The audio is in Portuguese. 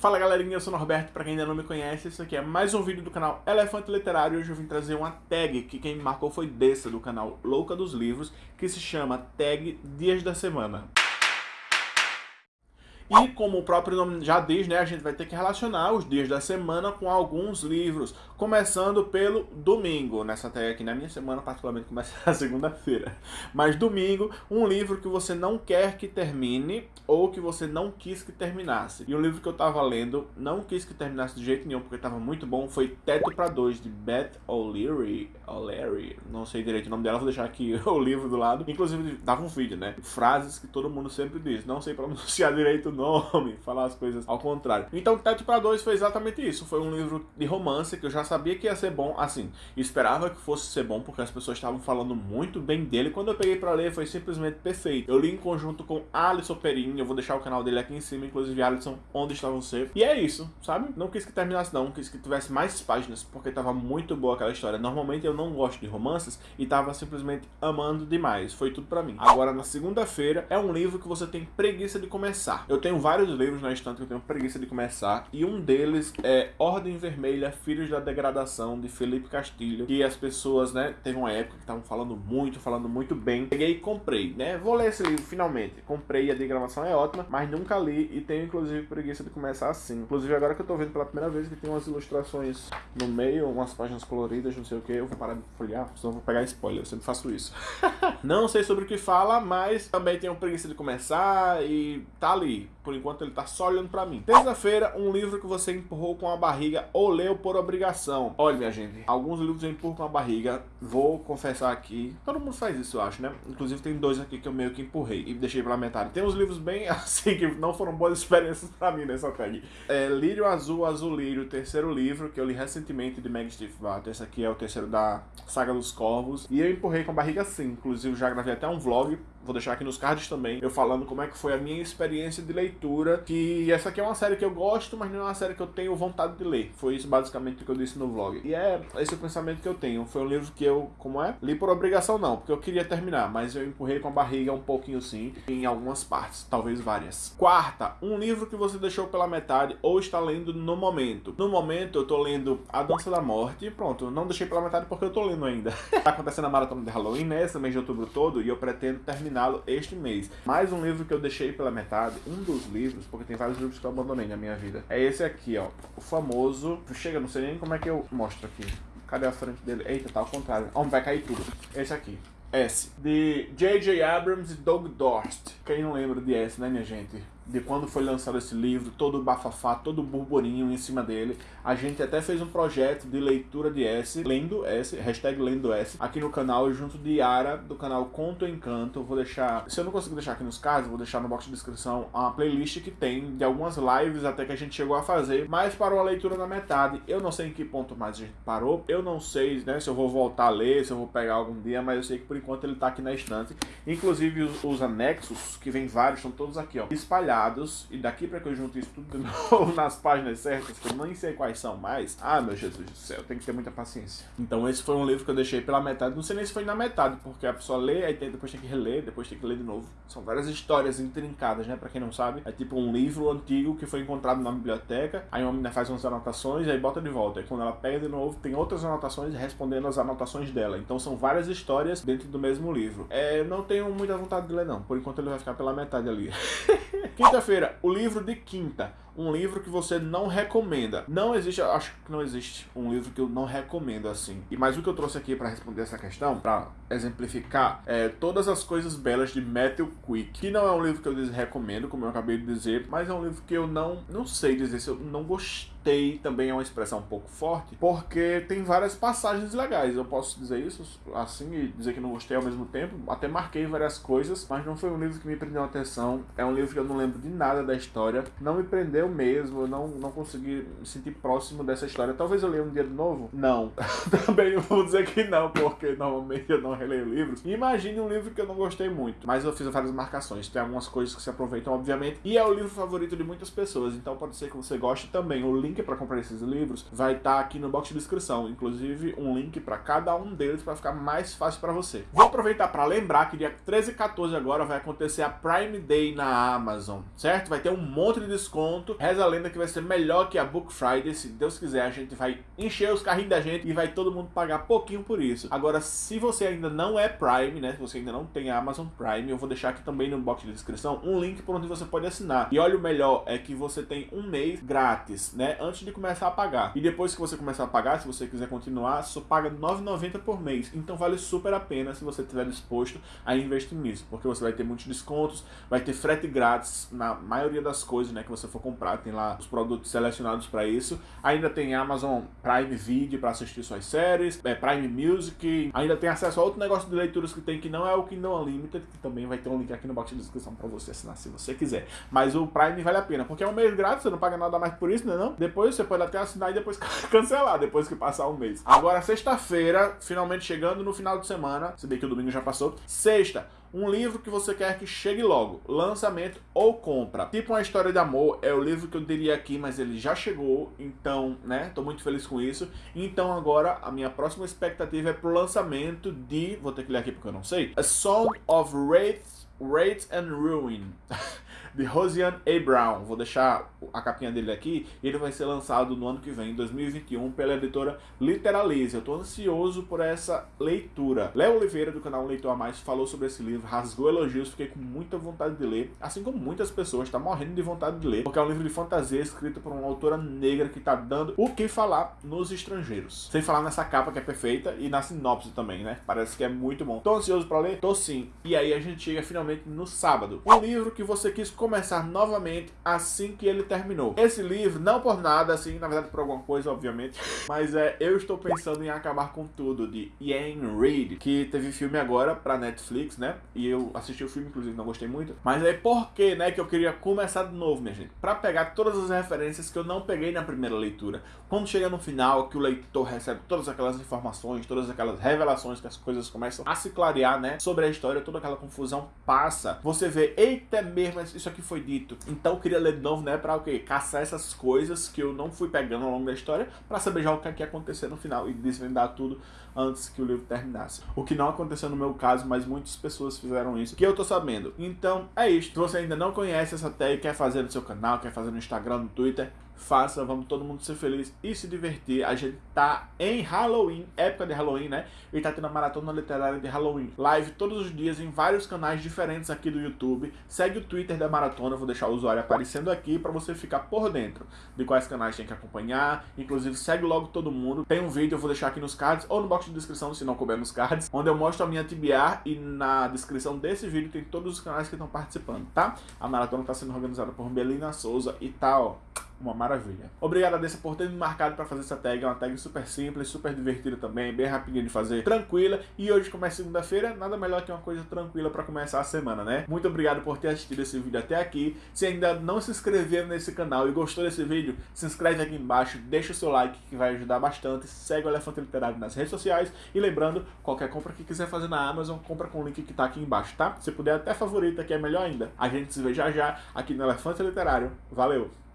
Fala galerinha, eu sou o Norberto, pra quem ainda não me conhece, esse aqui é mais um vídeo do canal Elefante Literário e hoje eu vim trazer uma tag que quem me marcou foi dessa do canal Louca dos Livros, que se chama Tag Dias da Semana. E como o próprio nome já diz, né, a gente vai ter que relacionar os dias da semana com alguns livros, começando pelo domingo. Nessa tag aqui na minha semana, particularmente, começa na segunda-feira. Mas domingo, um livro que você não quer que termine ou que você não quis que terminasse. E o livro que eu tava lendo, não quis que terminasse de jeito nenhum, porque tava muito bom, foi Teto para Dois, de Beth O'Leary. O'Leary, não sei direito o nome dela, vou deixar aqui o livro do lado. Inclusive, dava um vídeo, né? Frases que todo mundo sempre diz. Não sei pronunciar direito nome, falar as coisas ao contrário. Então, Teto para Dois foi exatamente isso. Foi um livro de romance que eu já sabia que ia ser bom, assim, esperava que fosse ser bom porque as pessoas estavam falando muito bem dele. Quando eu peguei para ler, foi simplesmente perfeito. Eu li em conjunto com Alisson Perini, eu vou deixar o canal dele aqui em cima, inclusive Alisson, onde está você. E é isso, sabe? Não quis que terminasse não, quis que tivesse mais páginas, porque tava muito boa aquela história. Normalmente eu não gosto de romances e tava simplesmente amando demais. Foi tudo para mim. Agora, na segunda-feira, é um livro que você tem preguiça de começar. Eu tenho vários livros na estante que eu tenho preguiça de começar, e um deles é Ordem Vermelha, Filhos da Degradação, de Felipe Castilho, que as pessoas, né, teve uma época que estavam falando muito, falando muito bem. Peguei e comprei, né, vou ler esse livro finalmente. Comprei, a diagramação é ótima, mas nunca li e tenho inclusive preguiça de começar assim. Inclusive agora que eu tô vendo pela primeira vez que tem umas ilustrações no meio, umas páginas coloridas, não sei o que, eu vou parar de folhear, senão vou pegar spoiler, eu sempre faço isso. não sei sobre o que fala, mas também tenho preguiça de começar e tá ali. Por enquanto ele tá só olhando pra mim. Terça-feira, um livro que você empurrou com a barriga ou leu por obrigação. Olha, minha gente, alguns livros eu empurro com a barriga, vou confessar aqui. Todo mundo faz isso, eu acho, né? Inclusive tem dois aqui que eu meio que empurrei e deixei pela metade. Tem uns livros bem assim que não foram boas experiências pra mim nessa tag. É Lírio Azul, Azul Lírio, terceiro livro que eu li recentemente de Meg Steve Barter. Esse aqui é o terceiro da Saga dos Corvos. E eu empurrei com a barriga sim. Inclusive já gravei até um vlog vou deixar aqui nos cards também, eu falando como é que foi a minha experiência de leitura, que essa aqui é uma série que eu gosto, mas não é uma série que eu tenho vontade de ler. Foi isso basicamente que eu disse no vlog. E é esse o pensamento que eu tenho. Foi um livro que eu, como é? Li por obrigação não, porque eu queria terminar, mas eu empurrei com a barriga um pouquinho sim, em algumas partes, talvez várias. Quarta, um livro que você deixou pela metade ou está lendo no momento. No momento eu tô lendo A Dança da Morte, pronto, não deixei pela metade porque eu tô lendo ainda. tá acontecendo a maratona de Halloween nesse né, mês de outubro todo e eu pretendo terminá-lo este mês. Mais um livro que eu deixei pela metade, um dos livros, porque tem vários livros que eu abandonei na minha vida. É esse aqui, ó. O famoso... Chega, não sei nem como é que eu mostro aqui. Cadê a frente dele? Eita, tá ao contrário. Ó, vai cair tudo. Esse aqui. S. De J.J. Abrams e Doug Dorst. Quem não lembra de S, né, minha gente? De quando foi lançado esse livro, todo o bafafá, todo o burburinho em cima dele. A gente até fez um projeto de leitura de S, lendo S, hashtag lendo S, aqui no canal, junto de Yara, do canal Conto Encanto. Vou deixar, se eu não conseguir deixar aqui nos cards, vou deixar no box de descrição uma playlist que tem de algumas lives até que a gente chegou a fazer, mas parou a leitura na metade. Eu não sei em que ponto mais a gente parou, eu não sei né, se eu vou voltar a ler, se eu vou pegar algum dia, mas eu sei que por enquanto ele tá aqui na estante. Inclusive os, os anexos, que vem vários, estão todos aqui, ó, espalhados e daqui para que eu junte isso tudo de novo nas páginas certas, que eu nem sei quais são mais, ah, meu Jesus do céu, tem que ter muita paciência. Então esse foi um livro que eu deixei pela metade, não sei nem se foi na metade, porque a pessoa lê, aí tem, depois tem que reler, depois tem que ler de novo. São várias histórias intrincadas, né, pra quem não sabe. É tipo um livro antigo que foi encontrado na biblioteca, aí uma menina faz umas anotações, aí bota de volta. Aí quando ela pega de novo, tem outras anotações respondendo as anotações dela. Então são várias histórias dentro do mesmo livro. É, não tenho muita vontade de ler não, por enquanto ele vai ficar pela metade ali. Quinta-feira, o livro de quinta um livro que você não recomenda. Não existe, acho que não existe um livro que eu não recomendo assim. E mais o que eu trouxe aqui para responder essa questão, para exemplificar, é Todas as Coisas Belas de Matthew Quick, que não é um livro que eu recomendo, como eu acabei de dizer, mas é um livro que eu não, não sei dizer se eu não gostei, também é uma expressão um pouco forte, porque tem várias passagens legais. Eu posso dizer isso assim e dizer que não gostei ao mesmo tempo. Até marquei várias coisas, mas não foi um livro que me prendeu atenção. É um livro que eu não lembro de nada da história. Não me prendeu eu mesmo, eu não, não consegui me sentir próximo dessa história. Talvez eu leia um dia de novo? Não. Também vou dizer que não, porque normalmente eu não releio livros. Imagine um livro que eu não gostei muito, mas eu fiz várias marcações. Tem algumas coisas que se aproveitam, obviamente, e é o livro favorito de muitas pessoas, então pode ser que você goste também. O link para comprar esses livros vai estar tá aqui no box de descrição, inclusive um link para cada um deles para ficar mais fácil para você. Vou aproveitar para lembrar que dia 13 e 14 agora vai acontecer a Prime Day na Amazon, certo? Vai ter um monte de desconto reza a lenda que vai ser melhor que a Book Friday, se Deus quiser, a gente vai encher os carrinhos da gente e vai todo mundo pagar pouquinho por isso. Agora, se você ainda não é Prime, né, se você ainda não tem a Amazon Prime, eu vou deixar aqui também no box de descrição um link por onde você pode assinar. E olha, o melhor é que você tem um mês grátis, né, antes de começar a pagar. E depois que você começar a pagar, se você quiser continuar, só paga R$ 9,90 por mês. Então vale super a pena se você estiver disposto a investir nisso, porque você vai ter muitos descontos, vai ter frete grátis na maioria das coisas, né, que você for comprar, tem lá os produtos selecionados para isso. Ainda tem Amazon Prime Video para assistir suas séries, é, Prime Music, ainda tem acesso a outro negócio de leituras que tem que não é o Kindle Unlimited, que também vai ter um link aqui no box de descrição para você assinar se você quiser. Mas o Prime vale a pena, porque é um mês grátis, você não paga nada mais por isso, né não? Depois você pode até assinar e depois cancelar, depois que passar um mês. Agora, sexta-feira, finalmente chegando no final de semana, se bem que o domingo já passou, sexta, um livro que você quer que chegue logo, lançamento ou compra. Tipo uma história de amor, é o livro que eu diria aqui, mas ele já chegou, então, né, tô muito feliz com isso. Então agora, a minha próxima expectativa é pro lançamento de, vou ter que ler aqui porque eu não sei, A Song of Wraith, Wraith and Ruin. de Rosian A. Brown. Vou deixar a capinha dele aqui. Ele vai ser lançado no ano que vem, 2021, pela editora Literalize. Eu estou ansioso por essa leitura. Léo Oliveira, do canal Leitor a Mais, falou sobre esse livro, rasgou elogios, fiquei com muita vontade de ler. Assim como muitas pessoas, está morrendo de vontade de ler, porque é um livro de fantasia escrito por uma autora negra que está dando o que falar nos estrangeiros. Sem falar nessa capa que é perfeita e na sinopse também, né? Parece que é muito bom. Tô ansioso para ler? Tô sim. E aí a gente chega finalmente no sábado. Um livro que você quis começar novamente assim que ele terminou. Esse livro, não por nada, assim, na verdade por alguma coisa, obviamente, mas é Eu Estou Pensando em Acabar com Tudo, de Ian Reid, que teve filme agora pra Netflix, né? E eu assisti o filme, inclusive, não gostei muito. Mas aí por que, né, que eu queria começar de novo, minha gente? Pra pegar todas as referências que eu não peguei na primeira leitura. Quando chega no final, que o leitor recebe todas aquelas informações, todas aquelas revelações, que as coisas começam a se clarear, né? Sobre a história, toda aquela confusão passa. Você vê, eita mesmo, isso aqui que foi dito. Então eu queria ler de novo, né, pra o quê? Caçar essas coisas que eu não fui pegando ao longo da história, pra saber já o que é ia acontecer no final e desvendar tudo antes que o livro terminasse. O que não aconteceu no meu caso, mas muitas pessoas fizeram isso, que eu tô sabendo. Então é isso. Se você ainda não conhece essa tag, quer fazer no seu canal, quer fazer no Instagram, no Twitter, faça, vamos todo mundo ser feliz e se divertir. A gente tá em Halloween, época de Halloween, né? E tá tendo a maratona literária de Halloween. Live todos os dias em vários canais diferentes aqui do YouTube. Segue o Twitter da maratona, vou deixar o usuário aparecendo aqui para você ficar por dentro de quais canais tem que acompanhar. Inclusive, segue logo todo mundo. Tem um vídeo, eu vou deixar aqui nos cards ou no box de descrição, se não couber nos cards, onde eu mostro a minha TBR e na descrição desse vídeo tem todos os canais que estão participando, tá? A maratona tá sendo organizada por Belina Souza e tal. Tá, uma maravilha. Obrigado a Dessa por ter me marcado para fazer essa tag, é uma tag super simples, super divertida também, bem rapidinha de fazer, tranquila. E hoje, como é segunda-feira, nada melhor que uma coisa tranquila para começar a semana, né? Muito obrigado por ter assistido esse vídeo até aqui. Se ainda não se inscreveu nesse canal e gostou desse vídeo, se inscreve aqui embaixo, deixa o seu like que vai ajudar bastante. Segue o Elefante Literário nas redes sociais e lembrando, qualquer compra que quiser fazer na Amazon, compra com o link que tá aqui embaixo, tá? Se puder até favorita, que é melhor ainda. A gente se vê já já aqui no Elefante Literário. Valeu!